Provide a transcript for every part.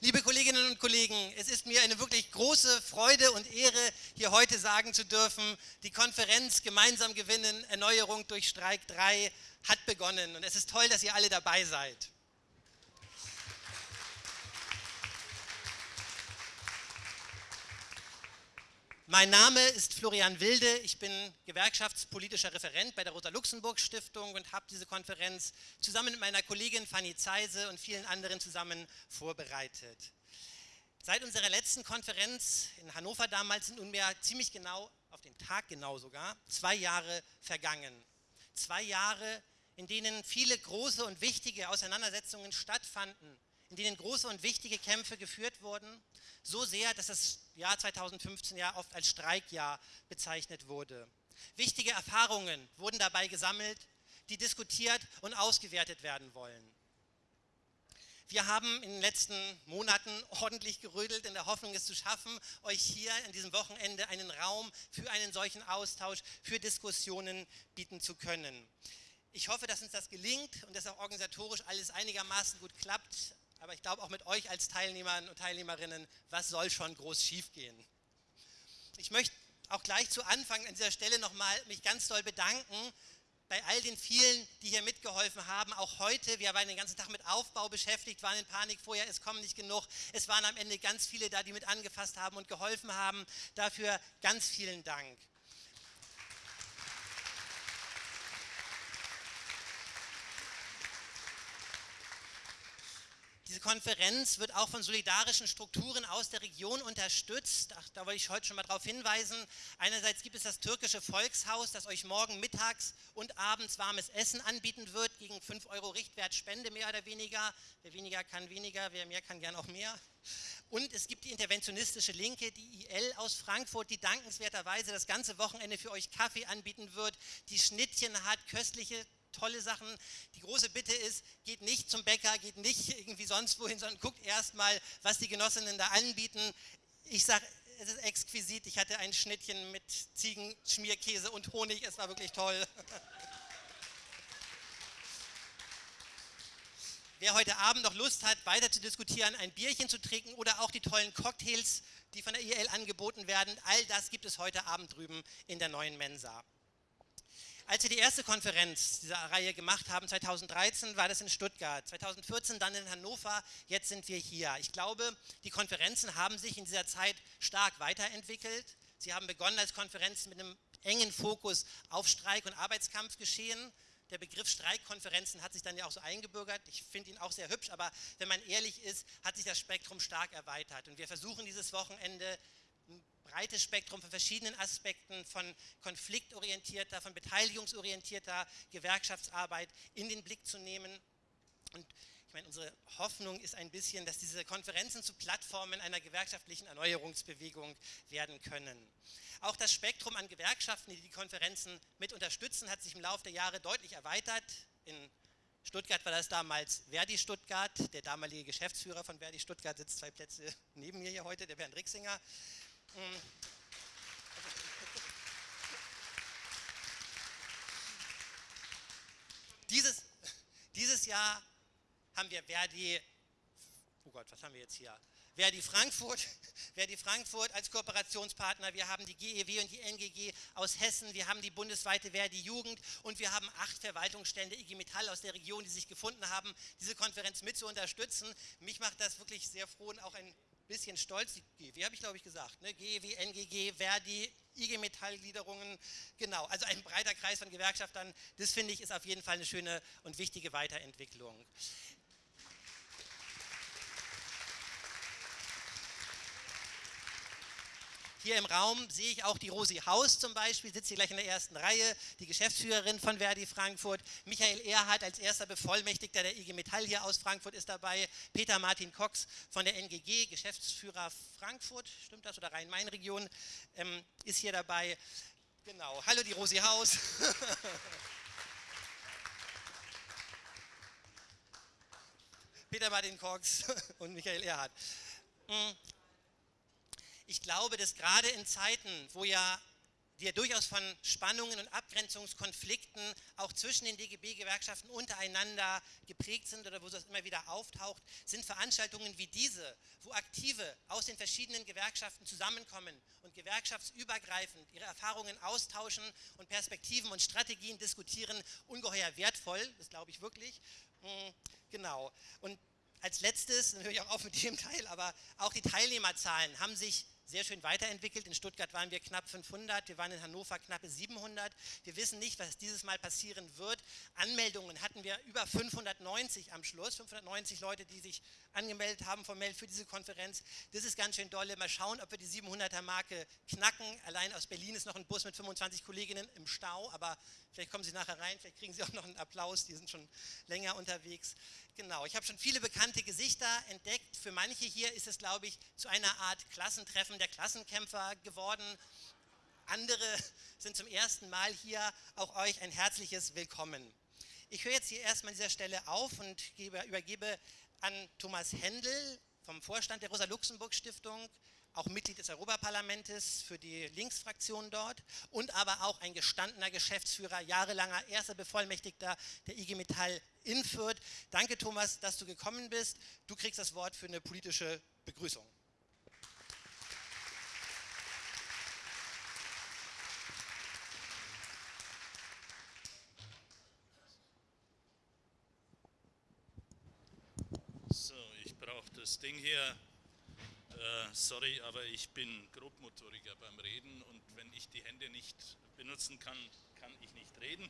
Liebe Kolleginnen und Kollegen, es ist mir eine wirklich große Freude und Ehre, hier heute sagen zu dürfen, die Konferenz Gemeinsam gewinnen, Erneuerung durch Streik 3 hat begonnen und es ist toll, dass ihr alle dabei seid. Mein Name ist Florian Wilde, ich bin gewerkschaftspolitischer Referent bei der Rosa-Luxemburg-Stiftung und habe diese Konferenz zusammen mit meiner Kollegin Fanny Zeise und vielen anderen zusammen vorbereitet. Seit unserer letzten Konferenz in Hannover damals sind nunmehr ziemlich genau, auf den Tag genau sogar, zwei Jahre vergangen. Zwei Jahre, in denen viele große und wichtige Auseinandersetzungen stattfanden, in denen große und wichtige Kämpfe geführt wurden so sehr, dass das Jahr 2015 ja oft als Streikjahr bezeichnet wurde. Wichtige Erfahrungen wurden dabei gesammelt, die diskutiert und ausgewertet werden wollen. Wir haben in den letzten Monaten ordentlich gerödelt in der Hoffnung, es zu schaffen, euch hier an diesem Wochenende einen Raum für einen solchen Austausch, für Diskussionen bieten zu können. Ich hoffe, dass uns das gelingt und dass auch organisatorisch alles einigermaßen gut klappt aber ich glaube auch mit euch als Teilnehmern und Teilnehmerinnen, was soll schon groß schiefgehen? Ich möchte auch gleich zu Anfang an dieser Stelle nochmal mich ganz doll bedanken bei all den vielen, die hier mitgeholfen haben, auch heute, wir waren den ganzen Tag mit Aufbau beschäftigt, waren in Panik vorher, es kommen nicht genug. Es waren am Ende ganz viele da, die mit angefasst haben und geholfen haben. Dafür ganz vielen Dank. Diese Konferenz wird auch von solidarischen Strukturen aus der Region unterstützt. Ach, da wollte ich heute schon mal darauf hinweisen. Einerseits gibt es das türkische Volkshaus, das euch morgen mittags und abends warmes Essen anbieten wird, gegen 5 Euro Richtwert Spende mehr oder weniger. Wer weniger kann, weniger, wer mehr kann, gern auch mehr. Und es gibt die interventionistische Linke, die IL aus Frankfurt, die dankenswerterweise das ganze Wochenende für euch Kaffee anbieten wird, die Schnittchen hat, köstliche tolle Sachen. Die große Bitte ist, geht nicht zum Bäcker, geht nicht irgendwie sonst wohin, sondern guckt erstmal, was die Genossinnen da anbieten. Ich sage, es ist exquisit. Ich hatte ein Schnittchen mit Ziegenschmierkäse und Honig. Es war wirklich toll. Wer heute Abend noch Lust hat, weiter zu diskutieren, ein Bierchen zu trinken oder auch die tollen Cocktails, die von der IL angeboten werden, all das gibt es heute Abend drüben in der neuen Mensa. Als wir die erste Konferenz dieser Reihe gemacht haben, 2013, war das in Stuttgart, 2014 dann in Hannover, jetzt sind wir hier. Ich glaube, die Konferenzen haben sich in dieser Zeit stark weiterentwickelt. Sie haben begonnen als Konferenzen mit einem engen Fokus auf Streik und Arbeitskampfgeschehen. Der Begriff Streikkonferenzen hat sich dann ja auch so eingebürgert. Ich finde ihn auch sehr hübsch, aber wenn man ehrlich ist, hat sich das Spektrum stark erweitert. Und wir versuchen dieses Wochenende breites Spektrum von verschiedenen Aspekten von konfliktorientierter, von beteiligungsorientierter Gewerkschaftsarbeit in den Blick zu nehmen. Und ich meine, unsere Hoffnung ist ein bisschen, dass diese Konferenzen zu Plattformen einer gewerkschaftlichen Erneuerungsbewegung werden können. Auch das Spektrum an Gewerkschaften, die die Konferenzen mit unterstützen, hat sich im Laufe der Jahre deutlich erweitert. In Stuttgart war das damals Verdi Stuttgart. Der damalige Geschäftsführer von Verdi Stuttgart sitzt zwei Plätze neben mir hier heute, der Bernd Rixinger. Mm. Dieses, dieses Jahr haben wir Verdi, oh Gott, was haben wir jetzt hier? Verdi Frankfurt, Verdi Frankfurt als Kooperationspartner, wir haben die GEW und die NGG aus Hessen, wir haben die bundesweite Verdi Jugend und wir haben acht Verwaltungsstände IG Metall aus der Region, die sich gefunden haben, diese Konferenz mit zu unterstützen. Mich macht das wirklich sehr froh und auch ein bisschen stolz, die GEW habe ich glaube ich gesagt, ne? GEW, NGG, Verdi, IG Metallgliederungen, genau, also ein breiter Kreis von Gewerkschaftern, das finde ich ist auf jeden Fall eine schöne und wichtige Weiterentwicklung. Hier im Raum sehe ich auch die Rosi Haus zum Beispiel, sitzt hier gleich in der ersten Reihe, die Geschäftsführerin von Verdi Frankfurt. Michael Erhardt als erster Bevollmächtigter der IG Metall hier aus Frankfurt ist dabei. Peter Martin Cox von der NGG, Geschäftsführer Frankfurt, stimmt das, oder Rhein-Main-Region, ähm, ist hier dabei. Genau, hallo die Rosi Haus. Peter Martin Cox und Michael Erhardt. Ich glaube, dass gerade in Zeiten, wo ja die durchaus von Spannungen und Abgrenzungskonflikten auch zwischen den DGB-Gewerkschaften untereinander geprägt sind oder wo das immer wieder auftaucht, sind Veranstaltungen wie diese, wo Aktive aus den verschiedenen Gewerkschaften zusammenkommen und gewerkschaftsübergreifend ihre Erfahrungen austauschen und Perspektiven und Strategien diskutieren, ungeheuer wertvoll, das glaube ich wirklich. Hm, genau. Und als letztes, dann höre ich auch auf mit dem Teil, aber auch die Teilnehmerzahlen haben sich sehr schön weiterentwickelt. In Stuttgart waren wir knapp 500, wir waren in Hannover knappe 700. Wir wissen nicht, was dieses Mal passieren wird. Anmeldungen hatten wir über 590 am Schluss, 590 Leute, die sich angemeldet haben formell für diese Konferenz. Das ist ganz schön dolle. Mal schauen, ob wir die 700er Marke knacken. Allein aus Berlin ist noch ein Bus mit 25 Kolleginnen im Stau, aber vielleicht kommen Sie nachher rein, vielleicht kriegen Sie auch noch einen Applaus, die sind schon länger unterwegs. Genau, ich habe schon viele bekannte Gesichter entdeckt. Für manche hier ist es, glaube ich, zu einer Art Klassentreffen der Klassenkämpfer geworden. Andere sind zum ersten Mal hier. Auch euch ein herzliches Willkommen. Ich höre jetzt hier erstmal an dieser Stelle auf und gebe, übergebe an Thomas Händel vom Vorstand der Rosa-Luxemburg-Stiftung auch Mitglied des Europaparlamentes für die Linksfraktion dort und aber auch ein gestandener Geschäftsführer, jahrelanger erster Bevollmächtigter der IG Metall in Fürth. Danke Thomas, dass du gekommen bist. Du kriegst das Wort für eine politische Begrüßung. So, ich brauche das Ding hier äh, sorry, aber ich bin Grobmotoriker beim Reden und wenn ich die Hände nicht benutzen kann, kann ich nicht reden.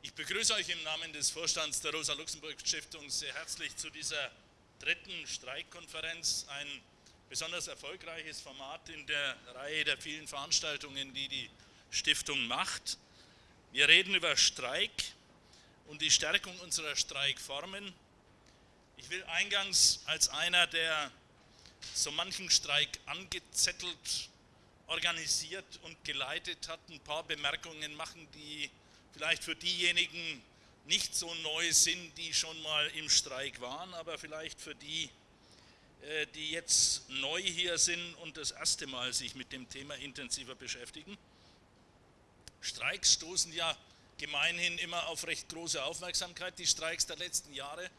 Ich begrüße euch im Namen des Vorstands der Rosa-Luxemburg-Stiftung sehr herzlich zu dieser dritten Streikkonferenz. Ein besonders erfolgreiches Format in der Reihe der vielen Veranstaltungen, die die Stiftung macht. Wir reden über Streik und die Stärkung unserer Streikformen. Ich will eingangs als einer der so manchen Streik angezettelt, organisiert und geleitet hat, ein paar Bemerkungen machen, die vielleicht für diejenigen nicht so neu sind, die schon mal im Streik waren, aber vielleicht für die, äh, die jetzt neu hier sind und das erste Mal sich mit dem Thema intensiver beschäftigen. Streiks stoßen ja gemeinhin immer auf recht große Aufmerksamkeit, die Streiks der letzten Jahre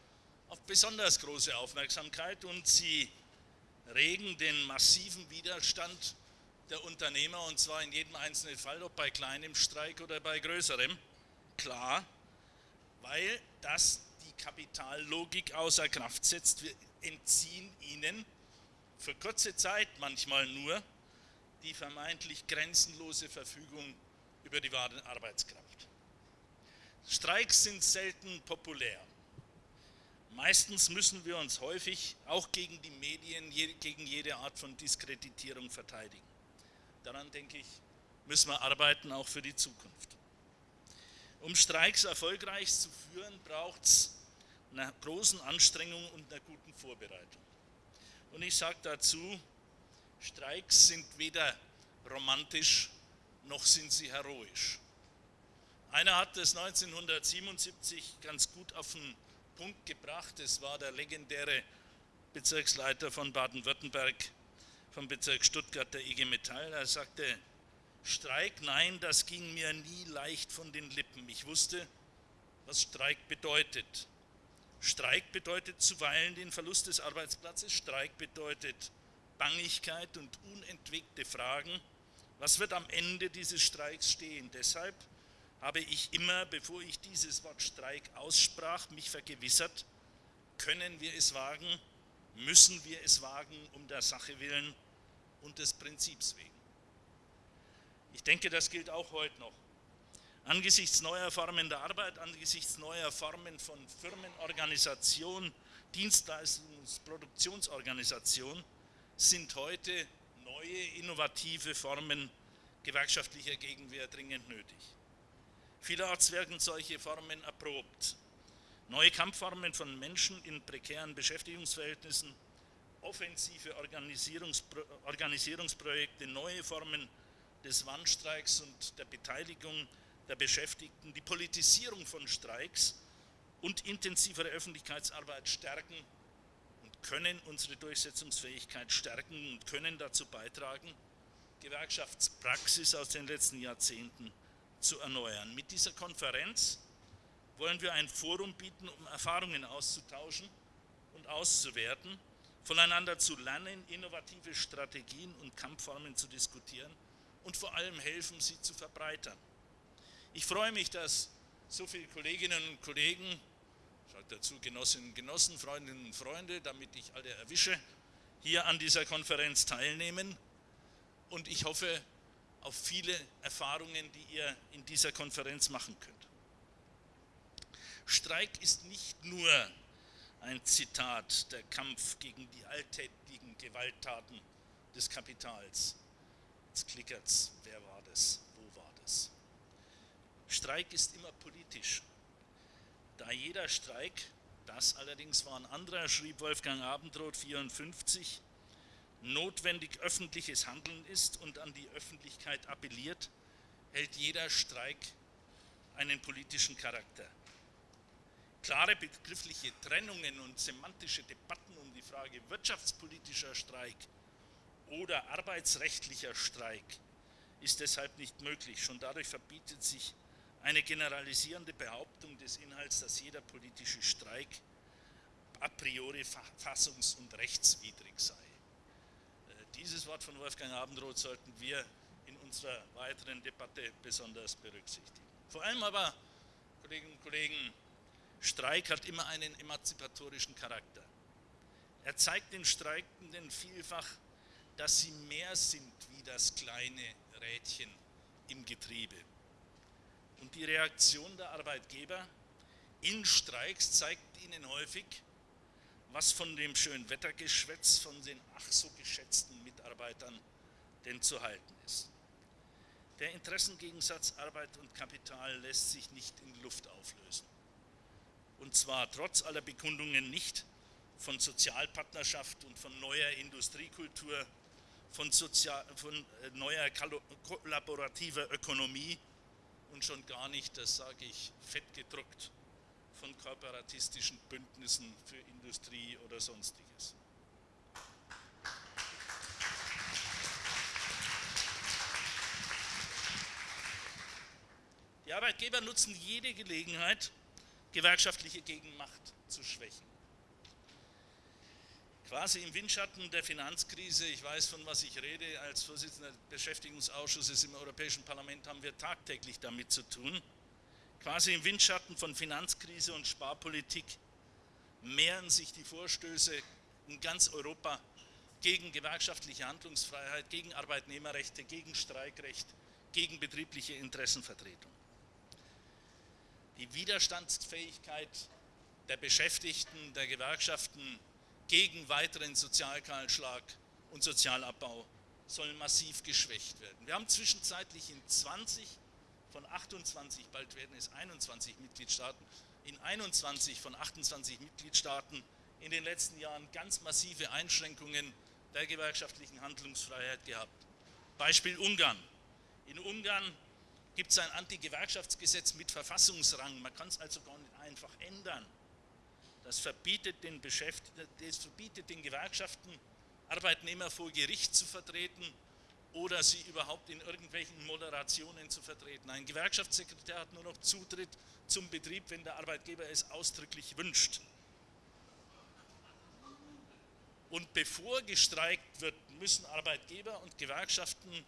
auf besonders große Aufmerksamkeit und sie regen den massiven Widerstand der Unternehmer und zwar in jedem einzelnen Fall, ob bei kleinem Streik oder bei größerem, klar, weil das die Kapitallogik außer Kraft setzt. Wir entziehen ihnen für kurze Zeit manchmal nur die vermeintlich grenzenlose Verfügung über die wahre Arbeitskraft. Streiks sind selten populär. Meistens müssen wir uns häufig auch gegen die Medien, gegen jede Art von Diskreditierung verteidigen. Daran denke ich, müssen wir arbeiten, auch für die Zukunft. Um Streiks erfolgreich zu führen, braucht es einer großen Anstrengung und einer guten Vorbereitung. Und ich sage dazu, Streiks sind weder romantisch noch sind sie heroisch. Einer hat das 1977 ganz gut auf den Punkt gebracht. Es war der legendäre Bezirksleiter von Baden-Württemberg vom Bezirk Stuttgart der IG Metall. Er sagte, Streik, nein, das ging mir nie leicht von den Lippen. Ich wusste, was Streik bedeutet. Streik bedeutet zuweilen den Verlust des Arbeitsplatzes. Streik bedeutet Bangigkeit und unentwegte Fragen. Was wird am Ende dieses Streiks stehen? Deshalb habe ich immer, bevor ich dieses Wort Streik aussprach, mich vergewissert, können wir es wagen, müssen wir es wagen, um der Sache willen und des Prinzips wegen. Ich denke, das gilt auch heute noch. Angesichts neuer Formen der Arbeit, angesichts neuer Formen von Firmenorganisation, Dienstleistungs-, Produktionsorganisation sind heute neue, innovative Formen gewerkschaftlicher Gegenwehr dringend nötig. Vielerorts werden solche Formen erprobt. Neue Kampfformen von Menschen in prekären Beschäftigungsverhältnissen, offensive Organisierungspro Organisierungsprojekte, neue Formen des Warnstreiks und der Beteiligung der Beschäftigten, die Politisierung von Streiks und intensivere Öffentlichkeitsarbeit stärken und können unsere Durchsetzungsfähigkeit stärken und können dazu beitragen, Gewerkschaftspraxis aus den letzten Jahrzehnten zu erneuern. Mit dieser Konferenz wollen wir ein Forum bieten, um Erfahrungen auszutauschen und auszuwerten, voneinander zu lernen, innovative Strategien und Kampfformen zu diskutieren und vor allem helfen, sie zu verbreitern. Ich freue mich, dass so viele Kolleginnen und Kollegen, schaut dazu Genossinnen und Genossen, Freundinnen und Freunde, damit ich alle erwische, hier an dieser Konferenz teilnehmen und ich hoffe auf viele Erfahrungen, die ihr in dieser Konferenz machen könnt. Streik ist nicht nur ein Zitat, der Kampf gegen die alltäglichen Gewalttaten des Kapitals. Jetzt klickert's, wer war das, wo war das? Streik ist immer politisch. Da jeder Streik, das allerdings war ein anderer, schrieb Wolfgang Abendroth 54, notwendig öffentliches Handeln ist und an die Öffentlichkeit appelliert, hält jeder Streik einen politischen Charakter. Klare begriffliche Trennungen und semantische Debatten um die Frage wirtschaftspolitischer Streik oder arbeitsrechtlicher Streik ist deshalb nicht möglich. Schon dadurch verbietet sich eine generalisierende Behauptung des Inhalts, dass jeder politische Streik a priori fassungs- und rechtswidrig sei. Dieses Wort von Wolfgang Abendroth sollten wir in unserer weiteren Debatte besonders berücksichtigen. Vor allem aber, Kolleginnen und Kollegen, Streik hat immer einen emanzipatorischen Charakter. Er zeigt den Streikenden vielfach, dass sie mehr sind wie das kleine Rädchen im Getriebe. Und die Reaktion der Arbeitgeber in Streiks zeigt ihnen häufig, was von dem schönen Wettergeschwätz von den ach so geschätzten Mitarbeitern denn zu halten ist. Der Interessengegensatz Arbeit und Kapital lässt sich nicht in Luft auflösen. Und zwar trotz aller Bekundungen nicht von Sozialpartnerschaft und von neuer Industriekultur, von, Sozial von äh, neuer kollaborativer Ökonomie und schon gar nicht, das sage ich fett gedruckt, von korporatistischen Bündnissen für Industrie oder sonstiges. Die Arbeitgeber nutzen jede Gelegenheit, gewerkschaftliche Gegenmacht zu schwächen. Quasi im Windschatten der Finanzkrise, ich weiß von was ich rede, als Vorsitzender des Beschäftigungsausschusses im Europäischen Parlament haben wir tagtäglich damit zu tun, Quasi im Windschatten von Finanzkrise und Sparpolitik mehren sich die Vorstöße in ganz Europa gegen gewerkschaftliche Handlungsfreiheit, gegen Arbeitnehmerrechte, gegen Streikrecht, gegen betriebliche Interessenvertretung. Die Widerstandsfähigkeit der Beschäftigten, der Gewerkschaften gegen weiteren Sozialkahlschlag und Sozialabbau sollen massiv geschwächt werden. Wir haben zwischenzeitlich in 20 von 28, bald werden es 21 Mitgliedstaaten, in 21 von 28 Mitgliedstaaten in den letzten Jahren ganz massive Einschränkungen der gewerkschaftlichen Handlungsfreiheit gehabt. Beispiel Ungarn. In Ungarn gibt es ein Anti-Gewerkschaftsgesetz mit Verfassungsrang. Man kann es also gar nicht einfach ändern. Das verbietet den, das verbietet den Gewerkschaften, Arbeitnehmer vor Gericht zu vertreten oder sie überhaupt in irgendwelchen Moderationen zu vertreten. Ein Gewerkschaftssekretär hat nur noch Zutritt zum Betrieb, wenn der Arbeitgeber es ausdrücklich wünscht. Und bevor gestreikt wird, müssen Arbeitgeber und Gewerkschaften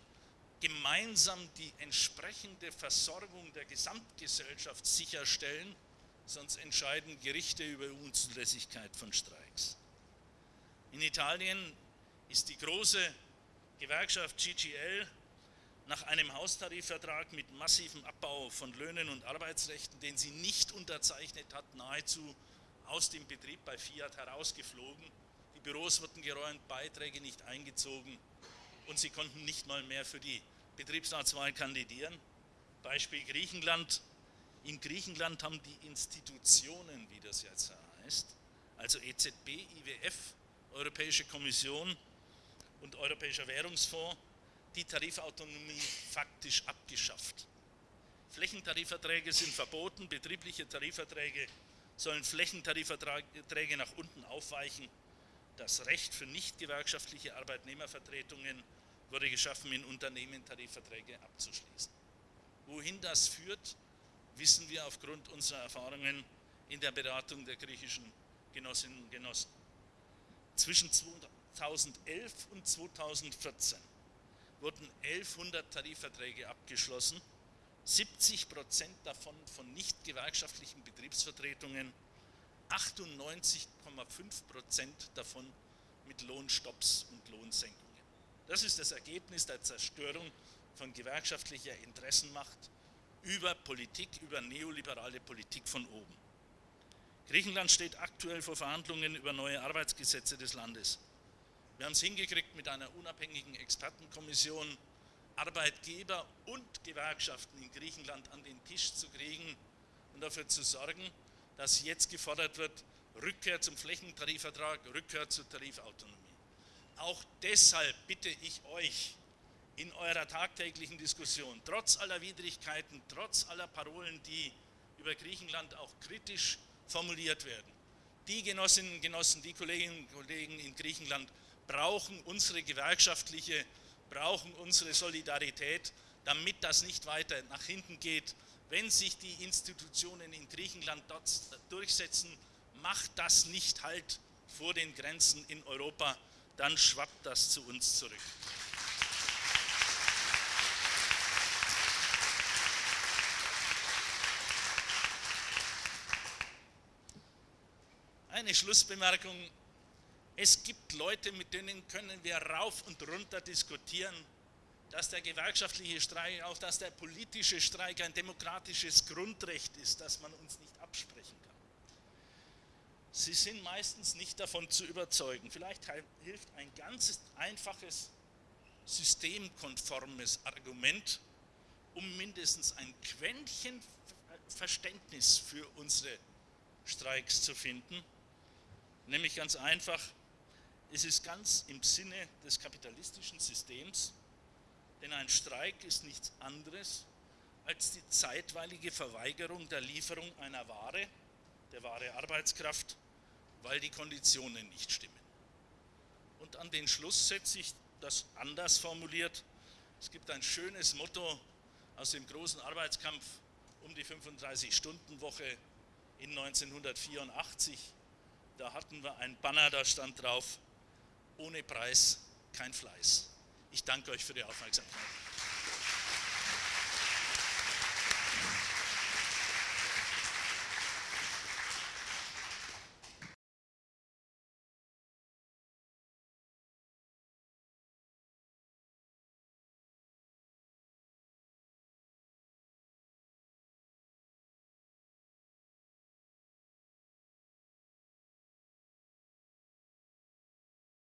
gemeinsam die entsprechende Versorgung der Gesamtgesellschaft sicherstellen, sonst entscheiden Gerichte über Unzulässigkeit von Streiks. In Italien ist die große Gewerkschaft GGL nach einem Haustarifvertrag mit massivem Abbau von Löhnen und Arbeitsrechten, den sie nicht unterzeichnet hat, nahezu aus dem Betrieb bei Fiat herausgeflogen. Die Büros wurden geräumt, Beiträge nicht eingezogen und sie konnten nicht mal mehr für die Betriebsratswahl kandidieren. Beispiel Griechenland. In Griechenland haben die Institutionen, wie das jetzt heißt, also EZB, IWF, Europäische Kommission, und Europäischer Währungsfonds die Tarifautonomie faktisch abgeschafft. Flächentarifverträge sind verboten, betriebliche Tarifverträge sollen Flächentarifverträge nach unten aufweichen. Das Recht für nicht gewerkschaftliche Arbeitnehmervertretungen wurde geschaffen, in Unternehmen Tarifverträge abzuschließen. Wohin das führt, wissen wir aufgrund unserer Erfahrungen in der Beratung der griechischen Genossinnen und Genossen. Zwischen 2011 und 2014 wurden 1100 Tarifverträge abgeschlossen, 70 Prozent davon von nicht gewerkschaftlichen Betriebsvertretungen, 98,5 Prozent davon mit Lohnstopps und Lohnsenkungen. Das ist das Ergebnis der Zerstörung von gewerkschaftlicher Interessenmacht über Politik, über neoliberale Politik von oben. Griechenland steht aktuell vor Verhandlungen über neue Arbeitsgesetze des Landes. Wir haben es hingekriegt, mit einer unabhängigen Expertenkommission Arbeitgeber und Gewerkschaften in Griechenland an den Tisch zu kriegen und dafür zu sorgen, dass jetzt gefordert wird, Rückkehr zum Flächentarifvertrag, Rückkehr zur Tarifautonomie. Auch deshalb bitte ich euch in eurer tagtäglichen Diskussion, trotz aller Widrigkeiten, trotz aller Parolen, die über Griechenland auch kritisch formuliert werden, die Genossinnen und Genossen, die Kolleginnen und Kollegen in Griechenland brauchen unsere gewerkschaftliche, brauchen unsere Solidarität, damit das nicht weiter nach hinten geht. Wenn sich die Institutionen in Griechenland dort durchsetzen, macht das nicht halt vor den Grenzen in Europa, dann schwappt das zu uns zurück. Eine Schlussbemerkung. Es gibt Leute, mit denen können wir rauf und runter diskutieren, dass der gewerkschaftliche Streik, auch dass der politische Streik ein demokratisches Grundrecht ist, das man uns nicht absprechen kann. Sie sind meistens nicht davon zu überzeugen. Vielleicht hilft ein ganz einfaches, systemkonformes Argument, um mindestens ein Quäntchen Verständnis für unsere Streiks zu finden. Nämlich ganz einfach, es ist ganz im Sinne des kapitalistischen Systems, denn ein Streik ist nichts anderes als die zeitweilige Verweigerung der Lieferung einer Ware, der Ware Arbeitskraft, weil die Konditionen nicht stimmen. Und an den Schluss setze ich das anders formuliert. Es gibt ein schönes Motto aus dem großen Arbeitskampf um die 35-Stunden-Woche in 1984. Da hatten wir ein Banner, da stand drauf, ohne Preis kein Fleiß. Ich danke euch für die Aufmerksamkeit.